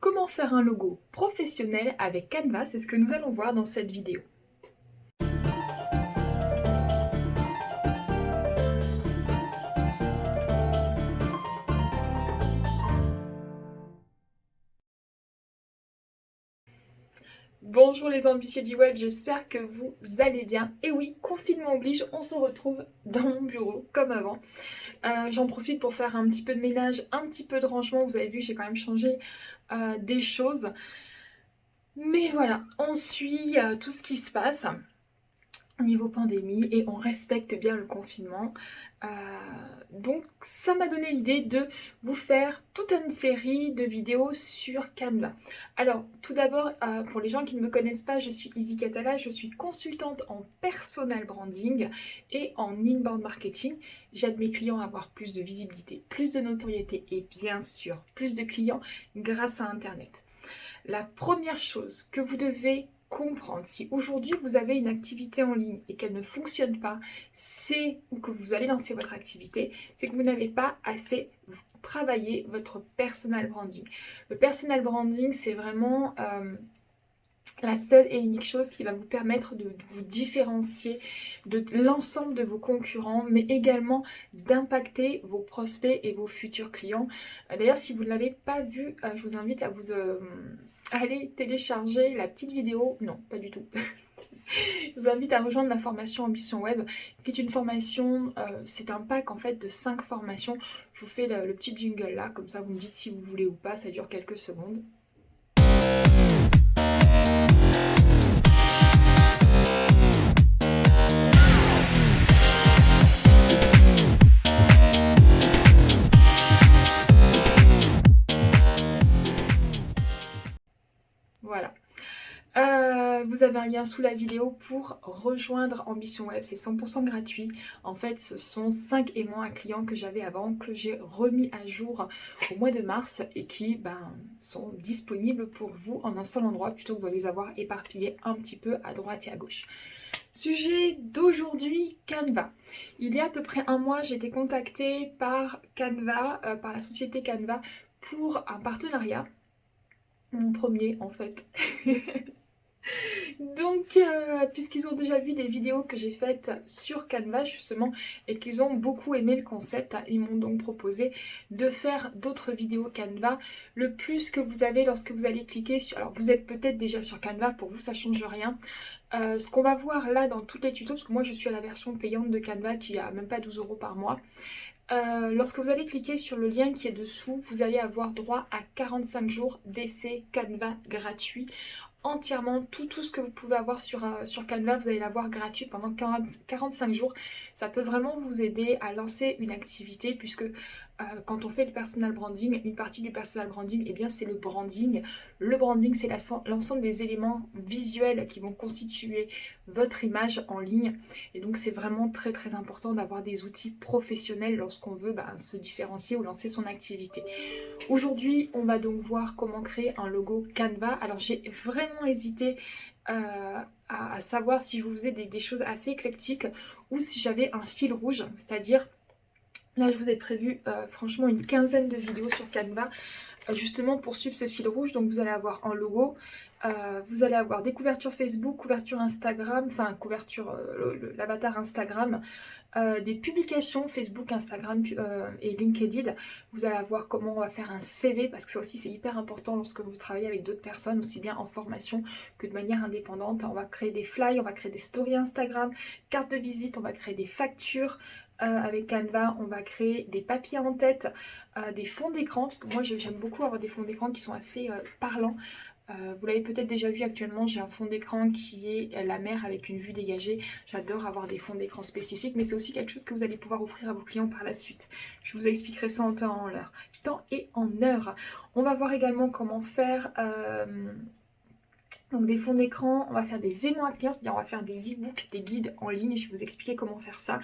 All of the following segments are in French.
Comment faire un logo professionnel avec Canva C'est ce que nous allons voir dans cette vidéo. Bonjour les ambitieux du web, j'espère que vous allez bien. Et oui, confinement oblige, on se retrouve dans mon bureau comme avant. Euh, j'en profite pour faire un petit peu de ménage, un petit peu de rangement. Vous avez vu, j'ai quand même changé euh, des choses. Mais voilà, on suit euh, tout ce qui se passe niveau pandémie et on respecte bien le confinement. Euh, donc ça m'a donné l'idée de vous faire toute une série de vidéos sur Canva. Alors tout d'abord, euh, pour les gens qui ne me connaissent pas, je suis Izzy Catala, je suis consultante en personal branding et en inbound marketing. J'aide mes clients à avoir plus de visibilité, plus de notoriété et bien sûr plus de clients grâce à Internet. La première chose que vous devez comprendre si aujourd'hui vous avez une activité en ligne et qu'elle ne fonctionne pas, c'est ou que vous allez lancer votre activité, c'est que vous n'avez pas assez travaillé votre personal branding. Le personal branding, c'est vraiment euh, la seule et unique chose qui va vous permettre de, vous différencier de l'ensemble de vos concurrents, mais également d'impacter vos prospects et vos futurs clients. Euh, d'ailleurs, si vous ne l'avez pas vu, euh, je vous invite à vous allez télécharger la petite vidéo. Non, pas du tout. Je vous invite à rejoindre la formation Ambition Web, qui est une formation, euh, c'est un pack en fait de 5 formations. Je vous fais le petit jingle là, comme ça vous me dites si vous voulez ou pas, ça dure quelques secondes. Vous avez un lien sous la vidéo pour rejoindre Ambition Web. C'est 100% gratuit. En fait, ce sont 5 aimants à clients que j'avais avant, que j'ai remis à jour au mois de mars et qui ben, sont disponibles pour vous en un seul endroit plutôt que de les avoir éparpillés un petit peu à droite et à gauche. Sujet d'aujourd'hui, Canva. Il y a à peu près un mois, j'ai été contactée par Canva, euh, par la société Canva, pour un partenariat. Mon premier en fait. Donc, euh, puisqu'ils ont déjà vu des vidéos que j'ai faites sur Canva justement et qu'ils ont beaucoup aimé le concept, hein, ils m'ont donc proposé de faire d'autres vidéos Canva. Le plus que vous avez lorsque vous allez cliquer sur... Alors, vous êtes peut-être déjà sur Canva, pour vous ça change rien. Euh, ce qu'on va voir là dans tous les tutos, parce que moi je suis à la version payante de Canva qui a même pas 12 euros par mois. Euh, lorsque vous allez cliquer sur le lien qui est dessous, vous allez avoir droit à 45 jours d'essai Canva gratuit entièrement tout, tout ce que vous pouvez avoir sur, euh, Canva, vous allez l'avoir gratuit pendant 45 jours. Ça peut vraiment vous aider à lancer une activité puisque quand on fait le personal branding, une partie du personal branding, eh bien c'est le branding. Le branding, c'est l'ensemble des éléments visuels qui vont constituer votre image en ligne. Et donc c'est vraiment très très important d'avoir des outils professionnels lorsqu'on veut bah, se différencier ou lancer son activité. Aujourd'hui, on va donc voir comment créer un logo Canva. Alors j'ai vraiment hésité euh, à, savoir si je vous faisais des choses assez éclectiques ou si j'avais un fil rouge, c'est-à-dire Là, je vous ai prévu euh, franchement une quinzaine de vidéos sur Canva, euh, justement pour suivre ce fil rouge. Donc vous allez avoir un logo, euh, vous allez avoir des couvertures Facebook, couverture Instagram, enfin couverture, l'avatar Instagram, des publications Facebook, Instagram et LinkedIn. Vous allez avoir comment on va faire un CV, parce que ça aussi c'est hyper important lorsque vous travaillez avec d'autres personnes, aussi bien en formation que de manière indépendante. On va créer des flyers, on va créer des stories Instagram, cartes de visite, on va créer des factures, euh, avec Canva, on va créer des papiers en tête, euh, des fonds d'écran, parce que moi j'aime beaucoup avoir des fonds d'écran qui sont assez euh, parlants. vous l'avez peut-être déjà vu actuellement, j'ai un fond d'écran qui est la mer avec une vue dégagée. J'adore avoir des fonds d'écran spécifiques, mais c'est aussi quelque chose que vous allez pouvoir offrir à vos clients par la suite. Je vous expliquerai ça en temps, en l'heure. Temps et en heure. On va voir également comment faire donc des fonds d'écran, on va faire des aimants à clients, c'est-à-dire on va faire des e-books, des guides en ligne, je vais vous expliquer comment faire ça.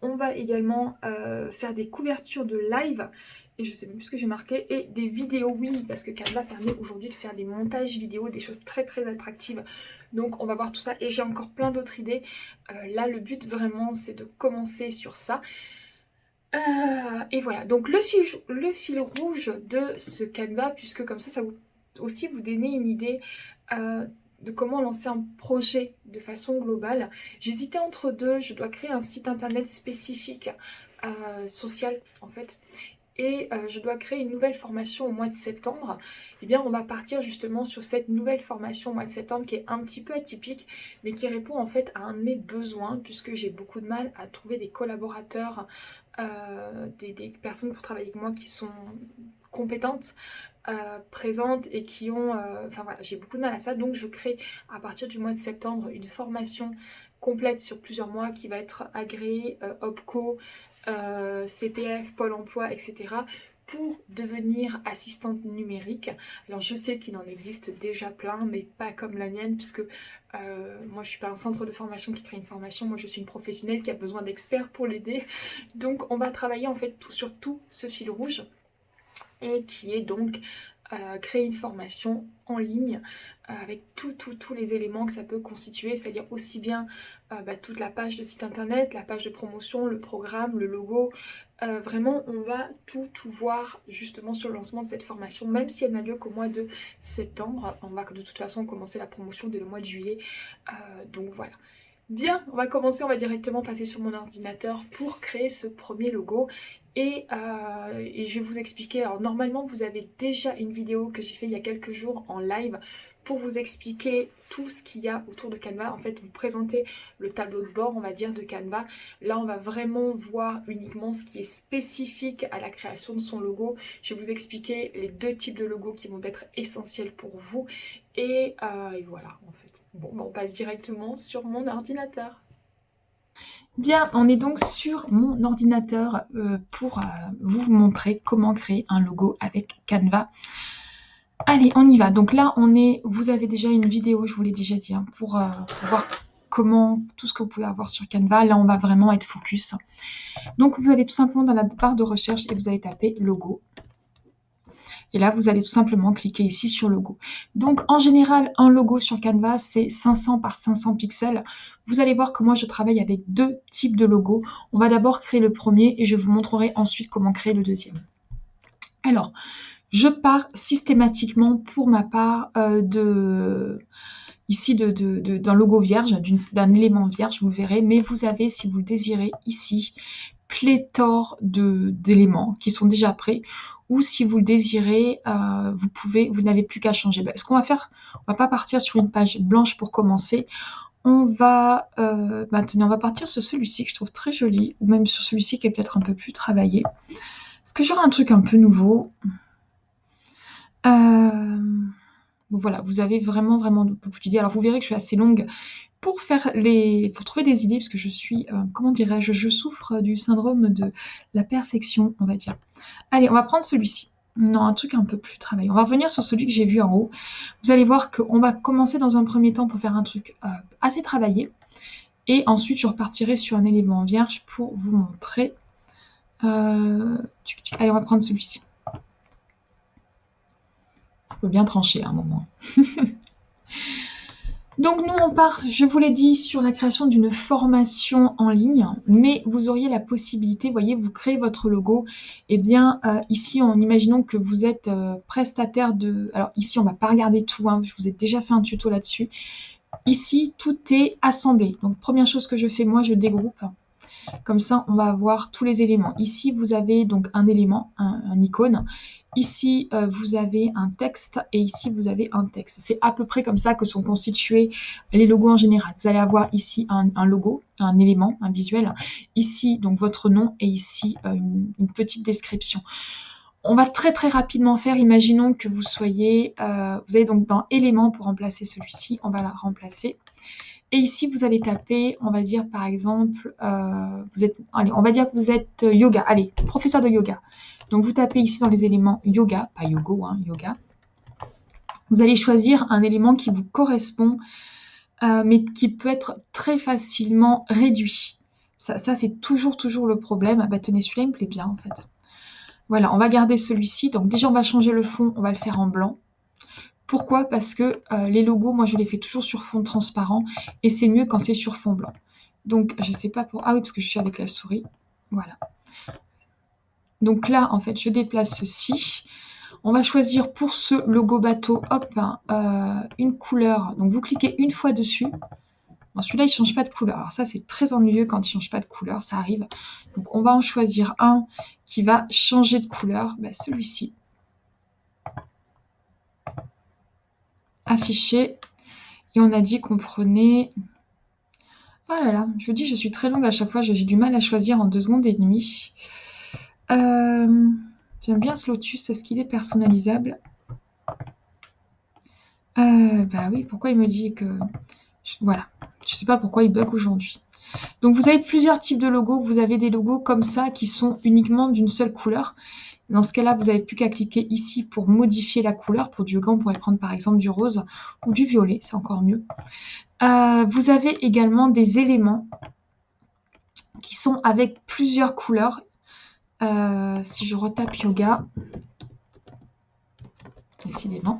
On va également euh, faire des couvertures de live, et je sais même plus ce que j'ai marqué, et des vidéos, oui, parce que Canva permet aujourd'hui de faire des montages vidéo, des choses très très attractives. Donc on va voir tout ça, et j'ai encore plein d'autres idées. Euh, là, le but vraiment, c'est de commencer sur ça. Euh, et voilà, donc le fil rouge de ce Canva, puisque comme ça, ça vous aussi vous donner une idée euh, de comment lancer un projet de façon globale. J'hésitais entre deux, je dois créer un site internet spécifique, euh, social en fait, et euh, je dois créer une nouvelle formation au mois de septembre, eh bien on va partir justement sur cette nouvelle formation au mois de septembre qui est un petit peu atypique mais qui répond en fait à un de mes besoins puisque j'ai beaucoup de mal à trouver des collaborateurs, des, personnes pour travailler avec moi qui sont compétentes, euh, présentes et qui ont... enfin voilà, j'ai beaucoup de mal à ça donc je crée à partir du mois de septembre une formation complète sur plusieurs mois qui va être agréée OPCO, euh, CPF, Pôle emploi, etc. pour devenir assistante numérique. Alors je sais qu'il en existe déjà plein, mais pas comme la mienne, puisque euh, moi je suis pas un centre de formation qui crée une formation, moi je suis une professionnelle qui a besoin d'experts pour l'aider. Donc on va travailler en fait tout, sur tout ce fil rouge et qui est donc euh, créer une formation en ligne euh, avec tous les éléments que ça peut constituer, c'est-à-dire aussi bien euh, bah, toute la page de site internet, la page de promotion, le programme, le logo. vraiment, on va tout, tout voir justement sur le lancement de cette formation, même si elle n'a lieu qu'au mois de septembre. On va de toute façon commencer la promotion dès le mois de juillet. donc voilà. Bien, on va commencer, on va directement passer sur mon ordinateur pour créer ce premier logo. Et, euh, et, je vais vous expliquer, alors normalement vous avez déjà une vidéo que j'ai fait il y a quelques jours en live pour vous expliquer tout ce qu'il y a autour de Canva, en fait vous présentez le tableau de bord on va dire de Canva, là on va vraiment voir uniquement ce qui est spécifique à la création de son logo, je vais vous expliquer les deux types de logos qui vont être essentiels pour vous. Et, euh, et voilà en fait. Bon, on passe directement sur mon ordinateur. Bien, on est donc sur mon ordinateur euh, pour euh, vous montrer comment créer un logo avec Canva. Allez, on y va. Donc là, on est, vous avez déjà une vidéo, je vous l'ai déjà dit, hein, pour, euh, pour, voir comment, tout ce que vous pouvez avoir sur Canva. Là, on va vraiment être focus. Donc, vous allez tout simplement dans la barre de recherche et vous allez taper logo. Et là, vous allez tout simplement cliquer ici sur logo. Donc, en général, un logo sur Canva, c'est 500 par 500 pixels. Vous allez voir que moi, je travaille avec deux types de logos. On va d'abord créer le premier et je vous montrerai ensuite comment créer le deuxième. Alors, je pars systématiquement pour ma part euh, ici d'un logo vierge, d'un élément vierge, vous le verrez, mais vous avez, si vous le désirez, ici, pléthore d'éléments qui sont déjà prêts ou si vous le désirez, euh, vous pouvez, vous n'avez plus qu'à changer. Ben, ce qu'on va faire, on va pas partir sur une page blanche pour commencer. On va euh, maintenant, on va partir sur celui-ci que je trouve très joli, ou même sur celui-ci qui est peut-être un peu plus travaillé. Est-ce que j'aurai un truc un peu nouveau euh, voilà, vous avez vraiment vraiment beaucoup d'idées. Alors vous verrez que je suis assez longue pour faire les, pour trouver des idées, parce que je suis, euh, comment dirais-je, je souffre du syndrome de la perfection, on va dire. Allez, on va prendre celui-ci. Non, un truc un peu plus travaillé. On va revenir sur celui que j'ai vu en haut. Vous allez voir qu'on va commencer dans un premier temps pour faire un truc euh, assez travaillé. Et ensuite, je repartirai sur un élément vierge pour vous montrer. Euh, allez, on va prendre celui-ci. On peut bien trancher à un moment. Donc nous, on part, je vous l'ai dit, sur la création d'une formation en ligne, mais vous auriez la possibilité, voyez, vous créez votre logo. Eh bien, euh, ici, en imaginant que vous êtes euh, prestataire de... Alors ici, on ne va pas regarder tout, hein, je vous ai déjà fait un tuto là-dessus. Ici, tout est assemblé. Donc, première chose que je fais, moi, je dégroupe. Comme ça, on va avoir tous les éléments. Ici, vous avez donc un élément, un, icône. Ici, euh, vous avez un texte et ici, vous avez un texte. C'est à peu près comme ça que sont constitués les logos en général. Vous allez avoir ici un, logo, un élément, un visuel. Ici, donc votre nom et ici, euh, une, petite description. On va très très rapidement faire, imaginons que vous soyez, euh, vous avez donc dans éléments pour remplacer celui-ci, on va la remplacer. Et ici, vous allez taper, on va dire par exemple, vous êtes, allez, on va dire que vous êtes yoga, allez, professeur de yoga. Donc vous tapez ici dans les éléments yoga, pas yoga, hein, yoga. Vous allez choisir un élément qui vous correspond, euh, mais qui peut être très facilement réduit. Ça, c'est toujours, toujours le problème. Bah, tenez, celui-là, il me plaît bien en fait. Voilà, on va garder celui-ci. Donc déjà, on va changer le fond, on va le faire en blanc. Pourquoi? Parce que euh, les logos, moi je les fais toujours sur fond transparent et c'est mieux quand c'est sur fond blanc. Donc je sais pas pour... Ah oui, parce que je suis avec la souris. Voilà. Donc là, en fait, je déplace ceci. On va choisir pour ce logo bateau, hop, euh, une couleur. Donc vous cliquez une fois dessus. celui-là, il ne change pas de couleur. Alors ça, c'est très ennuyeux quand il ne change pas de couleur, ça arrive. Donc on va en choisir un qui va changer de couleur. Ben, celui-ci. Affiché. Et on a dit qu'on prenait... Oh là là, je vous dis, je suis très longue à chaque fois. J'ai du mal à choisir en deux secondes et demie. Euh, J'aime bien ce lotus. Est-ce qu'il est personnalisable? Euh, Bah oui, pourquoi il me dit que... Voilà, je ne sais pas pourquoi il bug aujourd'hui. Donc vous avez plusieurs types de logos. Vous avez des logos comme ça qui sont uniquement d'une seule couleur. Dans ce cas-là, vous n'avez plus qu'à cliquer ici pour modifier la couleur. Pour du yoga, on pourrait prendre par exemple du rose ou du violet, c'est encore mieux. Euh, vous avez également des éléments qui sont avec plusieurs couleurs euh, si je retape yoga, décidément.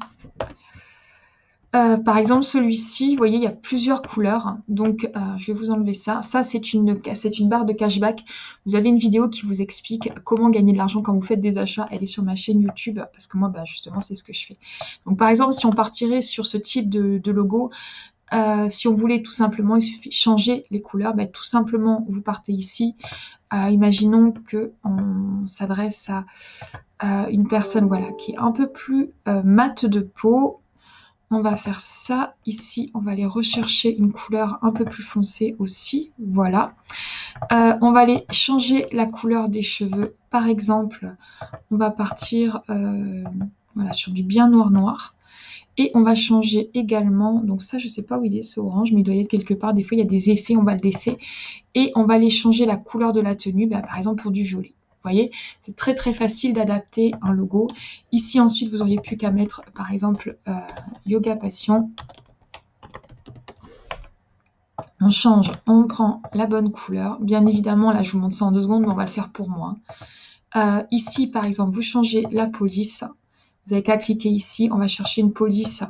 Euh, par exemple, celui-ci, vous voyez, il y a plusieurs couleurs. Donc, euh, je vais vous enlever ça. Ça, c'est une, barre de cashback. Vous avez une vidéo qui vous explique comment gagner de l'argent quand vous faites des achats. Elle est sur ma chaîne YouTube parce que moi, bah, justement, c'est ce que je fais. Donc, par exemple, si on partirait sur ce type de, logo, si on voulait tout simplement changer les couleurs, bah, tout simplement, vous partez ici, imaginons qu'on s'adresse à, une personne voilà, qui est un peu plus euh, mate de peau. On va faire ça ici. On va aller rechercher une couleur un peu plus foncée aussi. Voilà. Euh, on va aller changer la couleur des cheveux. Par exemple, on va partir euh, voilà, sur du bien noir noir. Et on va changer également, donc ça je sais pas où il est ce orange, mais il doit y être quelque part, des fois il y a des effets, on va le laisser. Et on va aller changer la couleur de la tenue, bah, par exemple pour du violet. Vous voyez, c'est très très facile d'adapter un logo. Ici ensuite vous auriez plus qu'à mettre par exemple euh, Yoga Passion. On change, on prend la bonne couleur. Bien évidemment, là je vous montre ça en deux secondes, mais on va le faire pour moi. Euh, ici par exemple, vous changez la police. Vous n'avez qu'à cliquer ici. On va chercher une police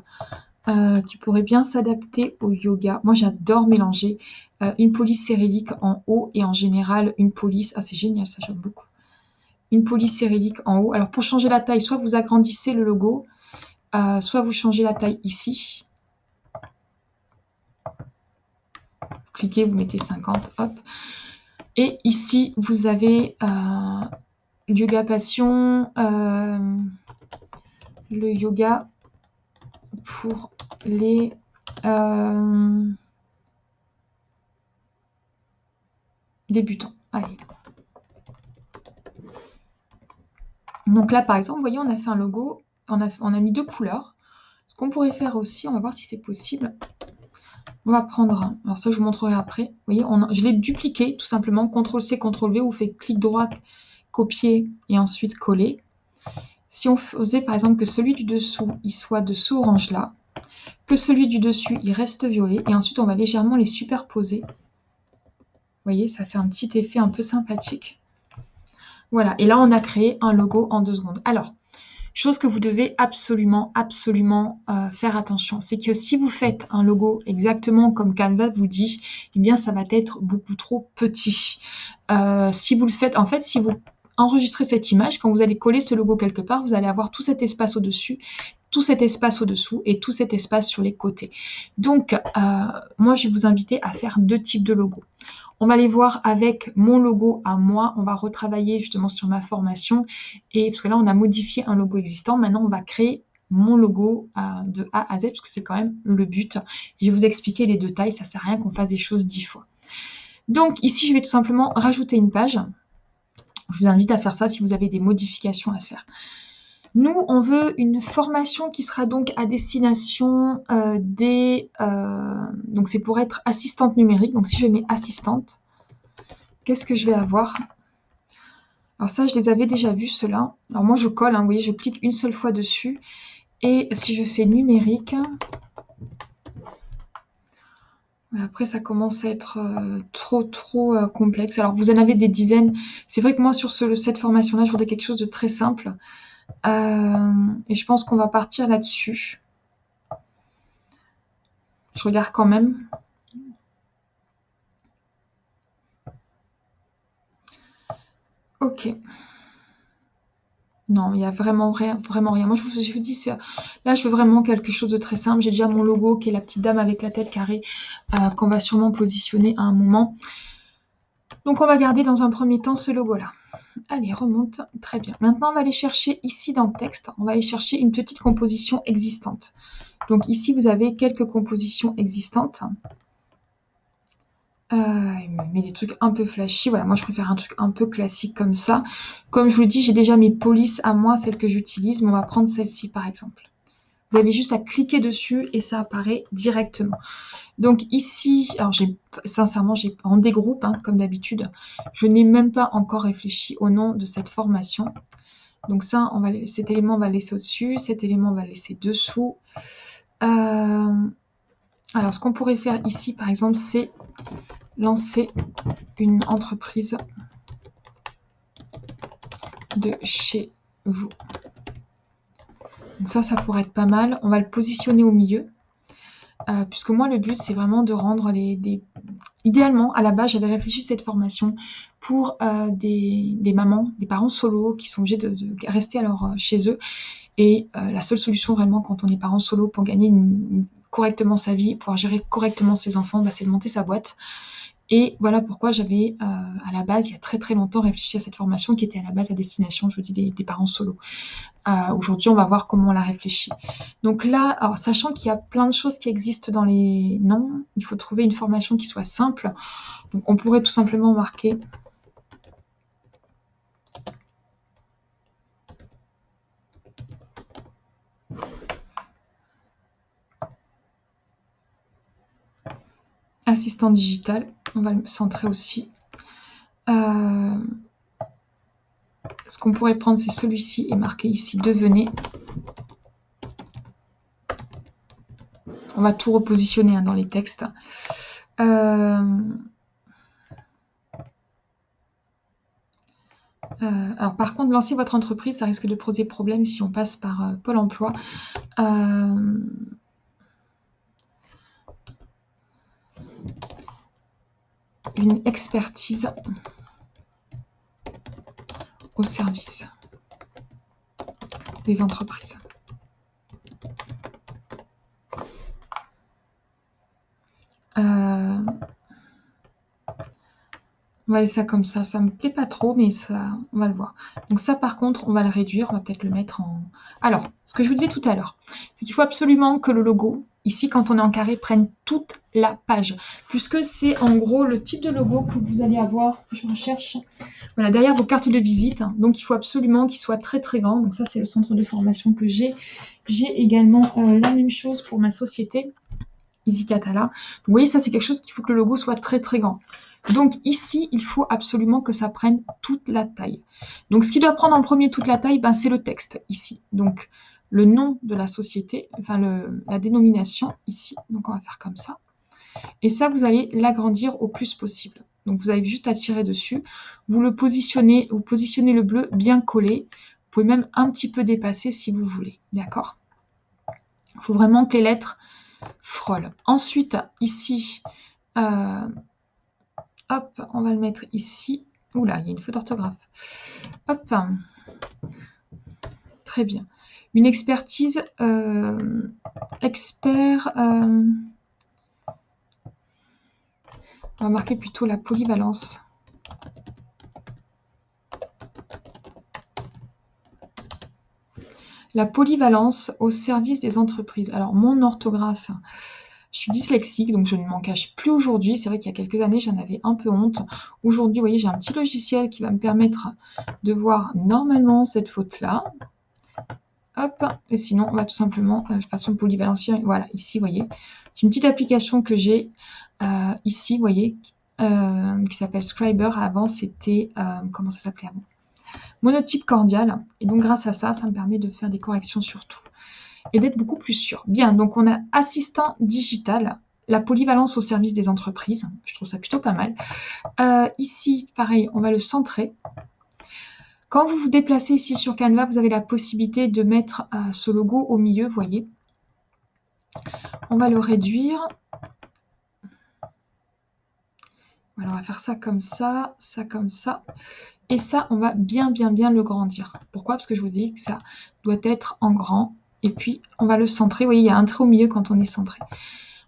euh, qui pourrait bien s'adapter au yoga. Moi, j'adore mélanger euh, une police cérélique en haut et en général une police. Ah, c'est génial, ça, j'aime beaucoup. Une police cérélique en haut. Alors, pour changer la taille, soit vous agrandissez le logo, euh, soit vous changez la taille ici. cliquez, vous mettez 50, hop. Et ici, vous avez Yoga Passion le yoga pour les euh, débutants. Allez. Donc là, par exemple, vous voyez, on a fait un logo, on a, mis deux couleurs. Ce qu'on pourrait faire aussi, on va voir si c'est possible. On va prendre, alors ça je vous montrerai après. Vous voyez, je l'ai dupliqué tout simplement. CTRL-C, CTRL-V, vous faites clic droit, copier et ensuite coller. Si on faisait par exemple que celui du dessous, il soit de ce orange là, que celui du dessus, il reste violet, et ensuite on va légèrement les superposer. Vous voyez, ça fait un petit effet un peu sympathique. Voilà, et là on a créé un logo en deux secondes. Alors, chose que vous devez absolument, absolument euh, faire attention, c'est que si vous faites un logo exactement comme Canva vous dit, eh bien ça va être beaucoup trop petit. Euh, si vous le faites, en fait, si vous enregistrer cette image. Quand vous allez coller ce logo quelque part, vous allez avoir tout cet espace au-dessus, tout cet espace au-dessous et tout cet espace sur les côtés. Donc, euh, moi, je vais vous inviter à faire deux types de logos. On va les voir avec mon logo à moi. On va retravailler justement sur ma formation. Et parce que là, on a modifié un logo existant. Maintenant, on va créer mon logo euh, de A à Z, parce que c'est quand même le but. Je vais vous expliquer les deux tailles. Ça sert à rien qu'on fasse des choses dix fois. Donc, ici, je vais tout simplement rajouter une page. Je vous invite à faire ça si vous avez des modifications à faire. Nous, on veut une formation qui sera donc à destination euh, des... Euh, donc c'est pour être assistante numérique. Donc si je mets assistante, qu'est-ce que je vais avoir? Alors ça, je les avais déjà vus, ceux-là. Alors moi, je colle, hein, vous voyez, je clique une seule fois dessus. Et si je fais numérique, après, ça commence à être euh, trop, trop euh, complexe. Alors, vous en avez des dizaines. C'est vrai que moi, sur cette formation-là, je voudrais quelque chose de très simple. Euh, et je pense qu'on va partir là-dessus. Je regarde quand même. Ok. Non, il n'y a vraiment rien, vraiment rien. Moi, je vous, dis, là, je veux vraiment quelque chose de très simple. J'ai déjà mon logo qui est la petite dame avec la tête carrée euh, qu'on va sûrement positionner à un moment. Donc, on va garder dans un premier temps ce logo-là. Allez, remonte. Très bien. Maintenant, on va aller chercher ici dans le texte, on va aller chercher une petite composition existante. Donc ici, vous avez quelques compositions existantes. Il me met des trucs un peu flashy. Voilà, moi je préfère un truc un peu classique comme ça. Comme je vous le dis, j'ai déjà mes polices à moi, celles que j'utilise, mais on va prendre celle-ci par exemple. Vous avez juste à cliquer dessus et ça apparaît directement. Donc ici, alors j'ai sincèrement, j'ai en dégroupe, hein, comme d'habitude. Je n'ai même pas encore réfléchi au nom de cette formation. Donc ça, cet élément, on va laisser au-dessus. Cet élément, on va laisser dessous. Euh, alors, ce qu'on pourrait faire ici, par exemple, c'est lancer une entreprise de chez vous. Donc ça, ça pourrait être pas mal. On va le positionner au milieu. Euh, puisque moi, le but, c'est vraiment de rendre les... Idéalement, à la base, j'avais réfléchi cette formation pour euh, des, mamans, des parents solos qui sont obligés de, rester alors chez eux. Et la seule solution vraiment quand on est parent solo pour gagner correctement sa vie, pouvoir gérer correctement ses enfants, bah, c'est de monter sa boîte. Et voilà pourquoi j'avais euh, à la base, il y a très très longtemps, réfléchi à cette formation qui était à la base à destination, je vous dis, des, parents solo. Euh, aujourd'hui, on va voir comment on la réfléchit. Donc là, alors sachant qu'il y a plein de choses qui existent dans les noms, il faut trouver une formation qui soit simple. Donc on pourrait tout simplement marquer assistant digital. On va le centrer aussi. Euh, ce qu'on pourrait prendre, c'est celui-ci et marquer ici devenez. On va tout repositionner hein, dans les textes. Euh, euh, alors par contre, lancer votre entreprise, ça risque de poser problème si on passe par Pôle emploi une expertise au service des entreprises. Euh, on va laisser ça comme ça. Ça me plaît pas trop, mais ça, on va le voir. Donc ça, par contre, on va le réduire. On va peut-être le mettre en... Alors, ce que je vous disais tout à l'heure, c'est qu'il faut absolument que le logo ici, quand on est en carré, prennent toute la page. Puisque c'est en gros le type de logo que vous allez avoir, je recherche, voilà, derrière vos cartes de visite. Donc, il faut absolument qu'il soit très très grand. Donc ça, c'est le centre de formation que j'ai. J'ai également euh, la même chose pour ma société, Easy vous voyez, ça, c'est quelque chose qu'il faut que le logo soit très très grand. Donc ici, il faut absolument que ça prenne toute la taille. Donc ce qui doit prendre en premier toute la taille, ben, c'est le texte ici. Donc le nom de la société, enfin la dénomination ici. Donc on va faire comme ça. Et ça, vous allez l'agrandir au plus possible. Donc vous avez juste à tirer dessus. Vous le positionnez, vous positionnez le bleu bien collé. Vous pouvez même un petit peu dépasser si vous voulez. D'accord? Il faut vraiment que les lettres frôlent. Ensuite, ici, euh, hop, on va le mettre ici. Oula, il y a une faute d'orthographe. Hop. Très bien une expertise euh, expert. Euh, on va marquer plutôt la polyvalence. La polyvalence au service des entreprises. Alors, mon orthographe, je suis dyslexique, donc je ne m'en cache plus aujourd'hui. C'est vrai qu'il y a quelques années, j'en avais un peu honte. Aujourd'hui, vous voyez, j'ai un petit logiciel qui va me permettre de voir normalement cette faute-là. Hop, et sinon, on va tout simplement, de euh, façon polyvalencienne, voilà, ici, vous voyez. C'est une petite application que j'ai euh, ici, vous voyez, euh, qui s'appelle Scriber. Avant, c'était, comment ça s'appelait avant? Monotype cordial. Et donc, grâce à ça, ça me permet de faire des corrections sur tout et d'être beaucoup plus sûr. Bien, donc on a assistant digital, la polyvalence au service des entreprises. Je trouve ça plutôt pas mal. ici, pareil, on va le centrer. Quand vous vous déplacez ici sur Canva, vous avez la possibilité de mettre euh, ce logo au milieu, voyez. On va le réduire. Voilà, on va faire ça comme ça, ça comme ça. Et ça, on va bien, bien, bien le grandir. Pourquoi? Parce que je vous dis que ça doit être en grand. Et puis, on va le centrer. Vous voyez, il y a un trait au milieu quand on est centré.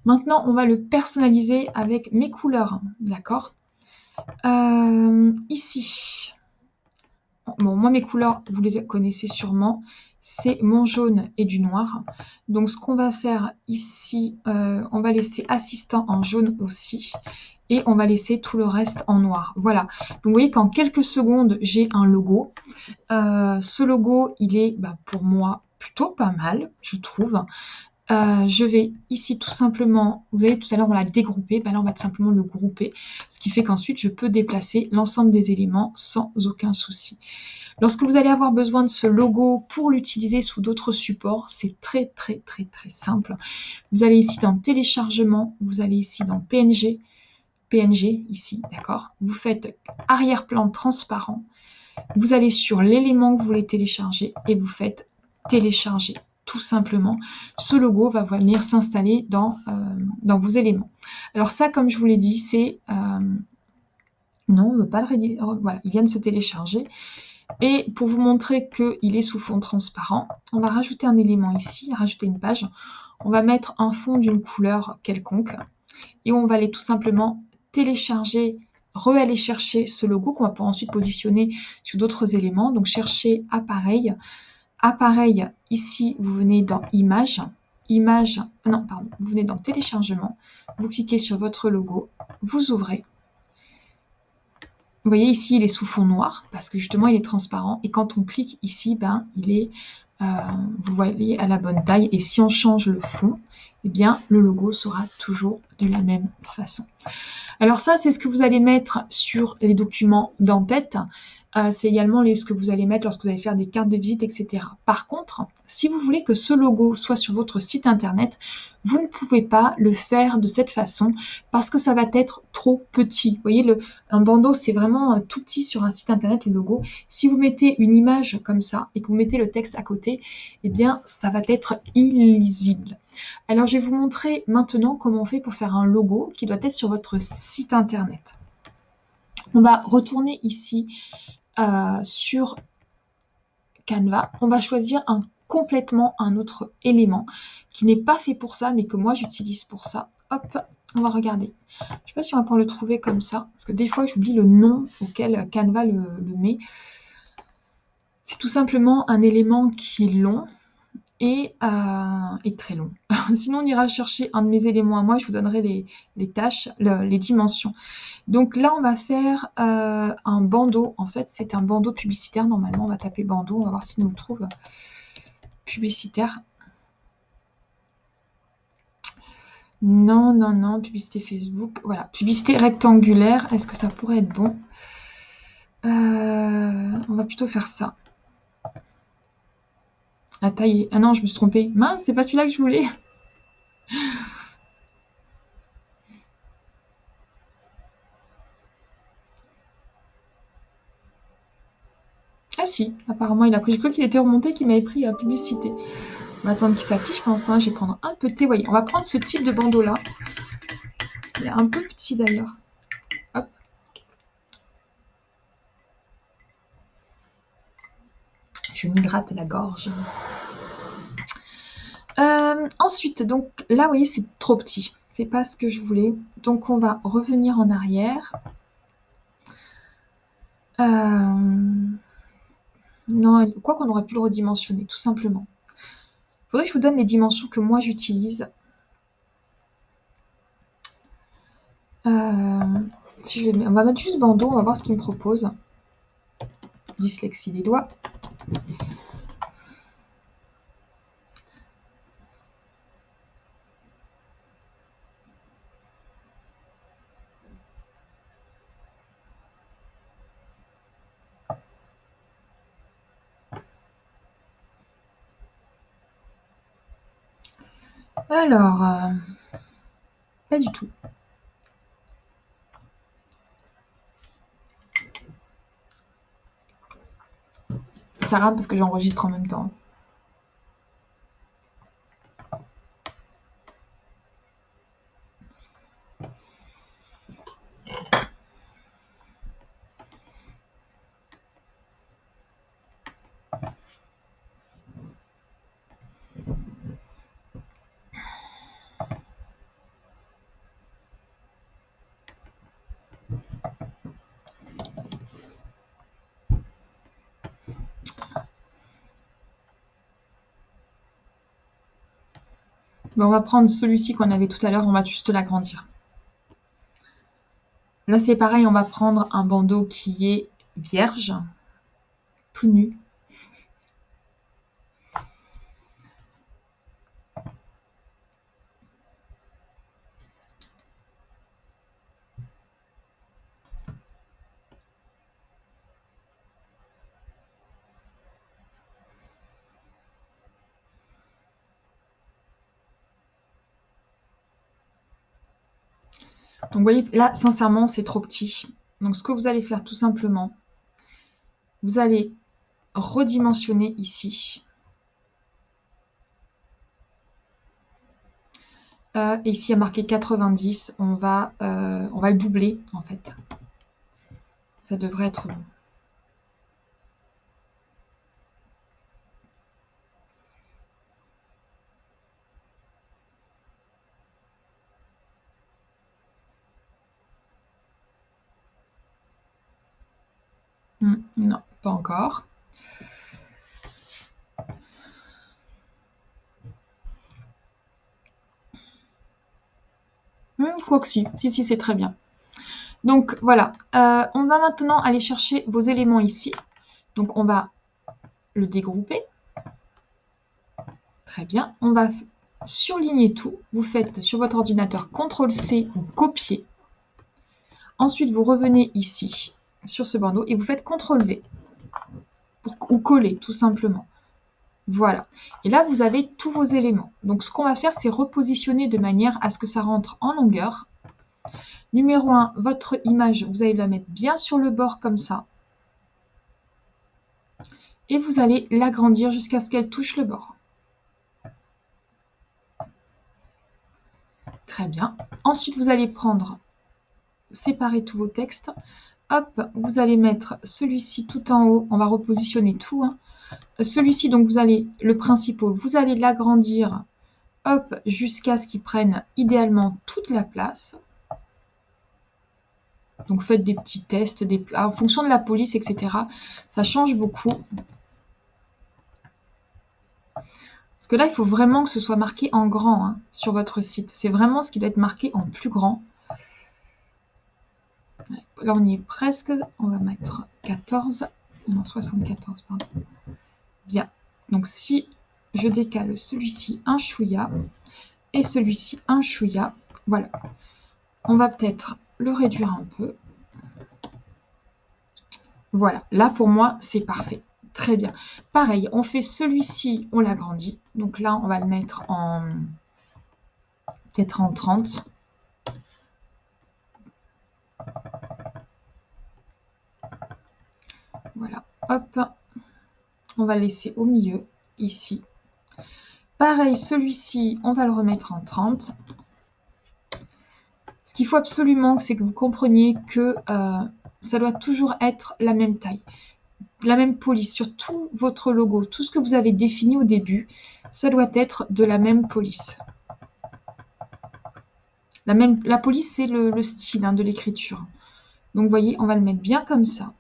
Maintenant, on va le personnaliser avec mes couleurs. D'accord? Euh, Ici. Bon, moi, mes couleurs, vous les connaissez sûrement c'est mon jaune et du noir. Donc ce qu'on va faire ici, euh, on va laisser assistant en jaune aussi. Et on va laisser tout le reste en noir. Voilà. Donc vous voyez qu'en quelques secondes, j'ai un logo. Euh, ce logo, il est bah, pour moi plutôt pas mal, je trouve. Euh, je vais ici tout simplement, vous voyez tout à l'heure on l'a dégroupé, ben là on va tout simplement le grouper, ce qui fait qu'ensuite je peux déplacer l'ensemble des éléments sans aucun souci. Lorsque vous allez avoir besoin de ce logo pour l'utiliser sous d'autres supports, c'est très très très très simple. Vous allez ici dans téléchargement, vous allez ici dans PNG, PNG ici, d'accord? Vous faites arrière-plan transparent, vous allez sur l'élément que vous voulez télécharger et vous faites télécharger tout simplement. Ce logo va venir s'installer dans, euh, dans vos éléments. Alors ça, comme je vous l'ai dit, c'est... Euh, non, on ne veut pas le... Oh, voilà, il vient de se télécharger. Et pour vous montrer qu'il est sous fond transparent, on va rajouter un élément ici, rajouter une page. On va mettre un fond d'une couleur quelconque et on va aller tout simplement télécharger, re-aller chercher ce logo qu'on va pouvoir ensuite positionner sur d'autres éléments. Donc chercher appareil. Appareil, ici, vous venez dans image. Image, non, pardon, vous venez dans téléchargement. Vous cliquez sur votre logo, vous ouvrez vous voyez ici, il est sous fond noir parce que justement, il est transparent. Et quand on clique ici, ben, il est, euh, à la bonne taille. Et si on change le fond, eh bien, le logo sera toujours de la même façon. Alors ça, c'est ce que vous allez mettre sur les documents d'en-tête. Euh, c'est également ce que vous allez mettre lorsque vous allez faire des cartes de visite, etc. Par contre, si vous voulez que ce logo soit sur votre site internet, vous ne pouvez pas le faire de cette façon parce que ça va être trop petit. Vous voyez, un bandeau, c'est vraiment tout petit sur un site internet, le logo. Si vous mettez une image comme ça et que vous mettez le texte à côté, eh bien, ça va être illisible. Alors, je vais vous montrer maintenant comment on fait pour faire un logo qui doit être sur votre site internet. On va retourner ici euh, sur Canva. On va choisir un complètement un autre élément qui n'est pas fait pour ça, mais que moi j'utilise pour ça. Hop, on va regarder. Je ne sais pas si on va pouvoir le trouver comme ça, parce que des fois j'oublie le nom auquel Canva le met. C'est tout simplement un élément qui est long, et, euh, très long. Sinon, on ira chercher un de mes éléments à moi, je vous donnerai les, tâches, les dimensions. Donc là, on va faire euh, un bandeau. En fait, c'est un bandeau publicitaire. Normalement, on va taper bandeau, on va voir si nous le trouve. Publicitaire. Non, non, non, publicité Facebook. Voilà, publicité rectangulaire. Est-ce que ça pourrait être bon? Euh, On va plutôt faire ça. La taille Ah non, je me suis trompée. Mince, c'est pas celui-là que je voulais. Ah si, apparemment il a pris. J'ai cru qu'il était remonté, qu'il m'avait pris à publicité. On va attendre qu'il s'affiche. Pendant ce temps je vais prendre un peu de thé. Voyez, on va prendre ce type de bandeau là. Il est un peu petit d'ailleurs. Je m'hydrate la gorge. Euh, ensuite, donc là, vous voyez, c'est trop petit. C'est pas ce que je voulais. Donc, on va revenir en arrière. Euh, non, quoi qu'on aurait pu le redimensionner, tout simplement. Il faudrait que je vous donne les dimensions que moi j'utilise. Euh, On va mettre juste bandeau, on va voir ce qu'il me propose. Dyslexie des doigts. Alors, euh, pas du tout. Ça rame parce que j'enregistre en même temps. On va prendre celui-ci qu'on avait tout à l'heure, on va juste l'agrandir. Là, c'est pareil, on va prendre un bandeau qui est vierge, tout nu. Donc vous voyez, là, sincèrement, c'est trop petit. Donc ce que vous allez faire tout simplement, vous allez redimensionner ici. Euh, et ici, il y a marqué 90, on va, euh, on va le doubler en fait. Ça devrait être bon. Non, pas encore. Hmm, quoi que si, si, si, c'est très bien. Donc voilà, euh, on va maintenant aller chercher vos éléments ici. Donc on va le dégrouper. Très bien. On va surligner tout. Vous faites sur votre ordinateur CTRL-C, vous copiez. Ensuite, vous revenez ici sur ce bandeau et vous faites CTRL V ou coller tout simplement. Voilà. Et là, vous avez tous vos éléments. Donc, ce qu'on va faire, c'est repositionner de manière à ce que ça rentre en longueur. Numéro 1, votre image, vous allez la mettre bien sur le bord comme ça. Et vous allez l'agrandir jusqu'à ce qu'elle touche le bord. Très bien. Ensuite, vous allez prendre, séparer tous vos textes. Hop, vous allez mettre celui-ci tout en haut. On va repositionner tout. Hein. Celui-ci, donc vous allez, le principal, vous allez l'agrandir, hop, jusqu'à ce qu'il prenne idéalement toute la place. Donc faites des petits tests, en fonction de la police, etc. Ça change beaucoup. Parce que là, il faut vraiment que ce soit marqué en grand hein, sur votre site. C'est vraiment ce qui doit être marqué en plus grand. Là, on y est presque. On va mettre 14. Non, 74, pardon. Bien. Donc, si je décale celui-ci un chouïa et celui-ci un chouïa, voilà. On va peut-être le réduire un peu. Voilà. Là, pour moi, c'est parfait. Très bien. Pareil, on fait celui-ci, on l'agrandit. Donc là, on va le mettre en peut-être en 30. Voilà, hop, on va laisser au milieu, ici. Pareil, celui-ci, on va le remettre en 30. Ce qu'il faut absolument, c'est que vous compreniez que euh, ça doit toujours être la même taille, la même police sur tout votre logo, tout ce que vous avez défini au début, ça doit être de la même police. La, même, la police, c'est le, style hein, de l'écriture. Donc, vous voyez, on va le mettre bien comme ça.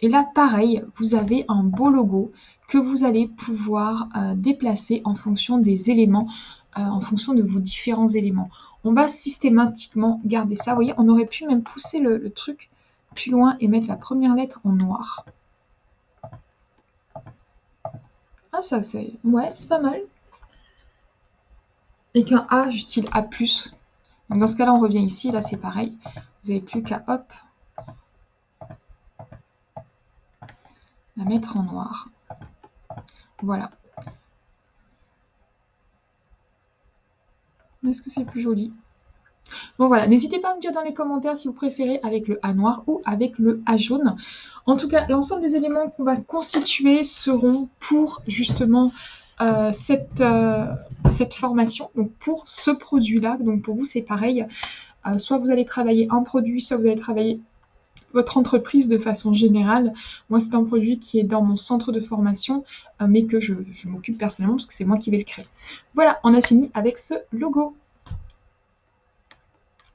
Et là, pareil, vous avez un beau logo que vous allez pouvoir euh, déplacer en fonction des éléments, euh, en fonction de vos différents éléments. On va systématiquement garder ça. Vous voyez, on aurait pu même pousser le, truc plus loin et mettre la première lettre en noir. Ah ça c'est... Ouais, c'est pas mal. Et qu'un A, j'utilise A+. Donc dans ce cas-là, on revient ici. Là, c'est pareil. Vous n'avez plus qu'à, hop, la mettre en noir. Voilà. Est-ce que c'est plus joli? Bon voilà, n'hésitez pas à me dire dans les commentaires si vous préférez avec le A noir ou avec le A jaune. En tout cas, l'ensemble des éléments qu'on va constituer seront pour justement euh, cette, euh, cette formation, donc pour ce produit-là. Donc pour vous, c'est pareil. Euh, soit vous allez travailler un produit, soit vous allez travailler votre entreprise de façon générale. Moi, c'est un produit qui est dans mon centre de formation, euh, mais que je, m'occupe personnellement parce que c'est moi qui vais le créer. Voilà, on a fini avec ce logo.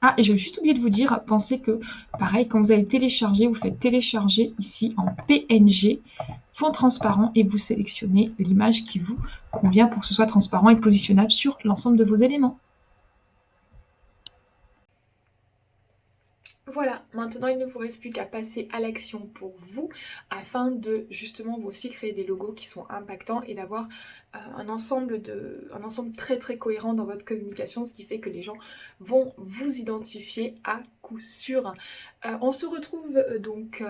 Ah, et j'ai juste oublié de vous dire, pensez que, pareil, quand vous allez télécharger, vous faites télécharger ici en PNG, fond transparent, et vous sélectionnez l'image qui vous convient pour que ce soit transparent et positionnable sur l'ensemble de vos éléments. Voilà, maintenant il ne vous reste plus qu'à passer à l'action pour vous afin de justement vous aussi créer des logos qui sont impactants et d'avoir euh, un, ensemble de, un ensemble très très cohérent dans votre communication, ce qui fait que les gens vont vous identifier à coup sûr. Euh, on se retrouve euh, donc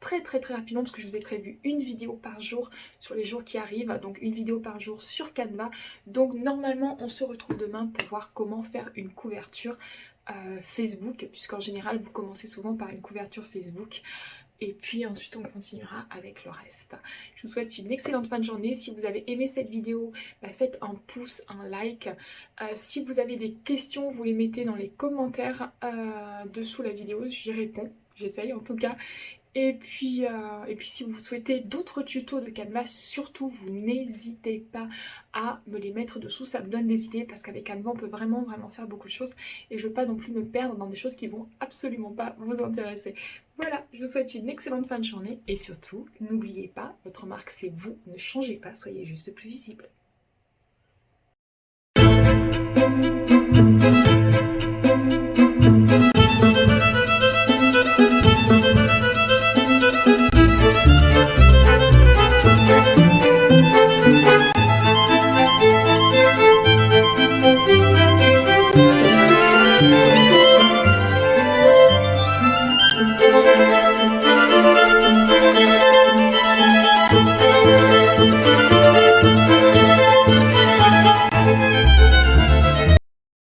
très très très rapidement parce que je vous ai prévu une vidéo par jour sur les jours qui arrivent, donc une vidéo par jour sur Canva. Donc normalement on se retrouve demain pour voir comment faire une couverture euh, Facebook, puisqu'en général vous commencez souvent par une couverture Facebook et puis ensuite on continuera avec le reste. Je vous souhaite une excellente fin de journée. Si vous avez aimé cette vidéo, bah, faites un pouce, un like. Euh, si vous avez des questions, vous les mettez dans les commentaires euh, dessous la vidéo, j'y réponds. J'essaye en tout cas. Et puis, euh, et puis si vous souhaitez d'autres tutos de Canva, surtout vous n'hésitez pas à me les mettre dessous, ça me donne des idées parce qu'avec Canva on peut vraiment vraiment faire beaucoup de choses et je veux pas non plus me perdre dans des choses qui vont absolument pas vous intéresser. Voilà, je vous souhaite une excellente fin de journée et surtout, n'oubliez pas, votre marque c'est vous, ne changez pas, soyez juste plus visible.